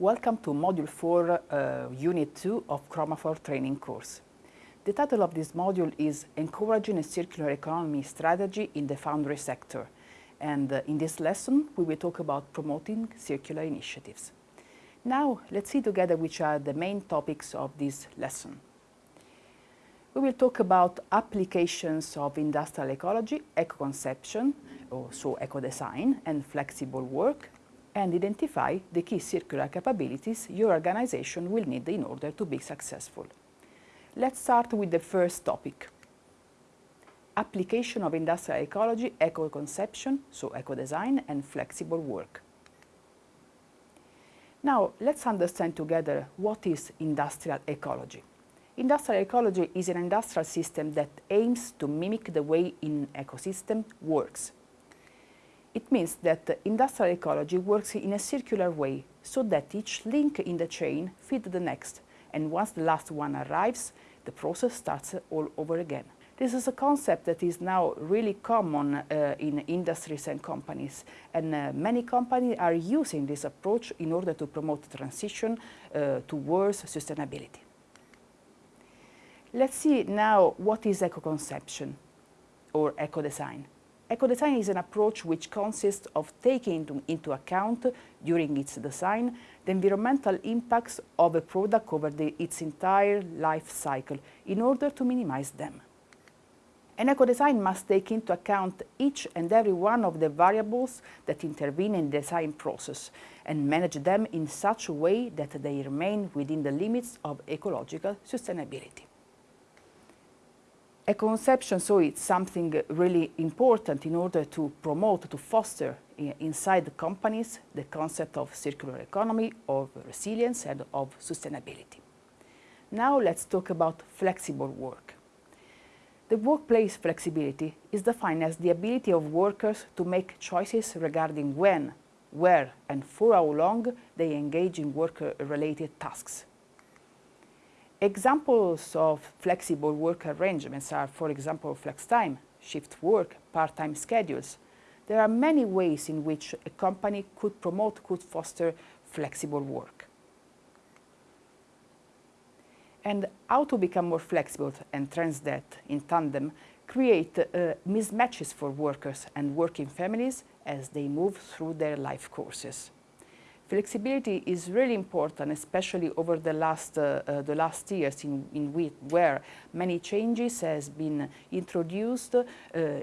Welcome to Module 4, uh, Unit 2 of Chromafor training course. The title of this module is Encouraging a Circular Economy Strategy in the Foundry Sector. And uh, in this lesson, we will talk about promoting circular initiatives. Now, let's see together which are the main topics of this lesson. We will talk about applications of industrial ecology, eco-conception, so eco-design, and flexible work, and identify the key circular capabilities your organization will need in order to be successful. Let's start with the first topic. Application of industrial ecology, eco-conception, so eco-design, and flexible work. Now, let's understand together what is industrial ecology. Industrial ecology is an industrial system that aims to mimic the way an ecosystem works. It means that industrial ecology works in a circular way, so that each link in the chain feeds the next, and once the last one arrives, the process starts all over again. This is a concept that is now really common uh, in industries and companies, and uh, many companies are using this approach in order to promote transition uh, towards sustainability. Let's see now what is eco-conception or eco-design. Eco-design is an approach which consists of taking into, into, account during its design the environmental impacts of a product over the, its entire life cycle in order to minimize them. An eco-design must take into account each and every one of the variables that intervene in the design process and manage them in such a way that they remain within the limits of ecological sustainability. Eco-conception, so it's something really important in order to promote, to foster inside the companies the concept of circular economy, of resilience and of sustainability. Now let's talk about flexible work. The workplace flexibility is defined as the ability of workers to make choices regarding when, where and for how long they engage in work-related tasks. Examples of flexible work arrangements are, for example, flex time, shift work, part-time schedules. There are many ways in which a company could promote, could foster flexible work. And how to become more flexible and trends that, in tandem, create uh, mismatches for workers and working families as they move through their life courses. Flexibility is really important, especially over the last, uh, uh, the last years in, in which, where many changes has been introduced uh,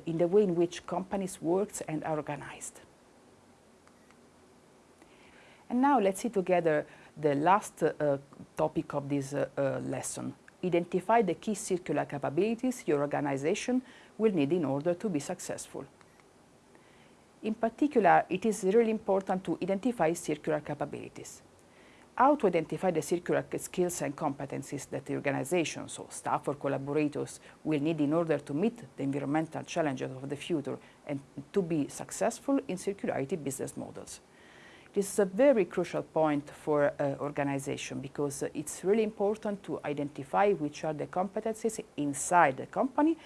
in the way in which companies work and are organized. And now let's see together the last uh, topic of this uh, uh, lesson. Identify the key circular capabilities your organization will need in order to be successful. In particular, it is really important to identify circular capabilities. How to identify the circular skills and competencies that the organization, so staff or collaborators, will need in order to meet the environmental challenges of the future and to be successful in circularity business models. This is a very crucial point for uh, organization because uh, it's really important to identify which are the competencies inside the company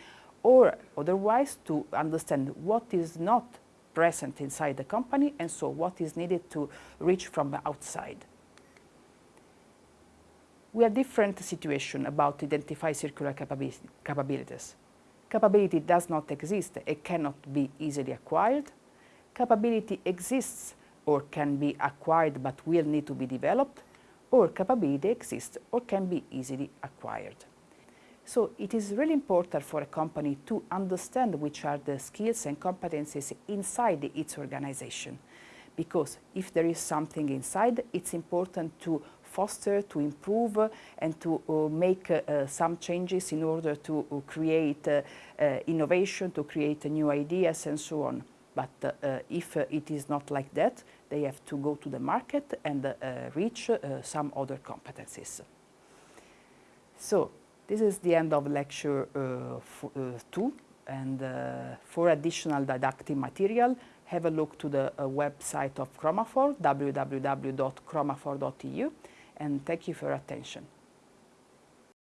or otherwise to understand what is not present inside the company and so what is needed to reach from outside. We have different situation about identify circular capabilities. Capability does not exist, it cannot be easily acquired. Capability exists or can be acquired but will need to be developed, or capability exists or can be easily acquired. So it is really important for a company to understand which are the skills and competencies inside its organization. Because if there is something inside, it's important to foster, to improve uh, and to uh, make uh, some changes in order to uh, create uh, uh, innovation, to create new ideas and so on. But if it is not like that, they have to go to the market and reach some other competencies. So this is the end of lecture uh, uh, 2 and uh, for additional didactic material have a look to the website of Chromafor, www.chromafor.eu and thank you for your attention.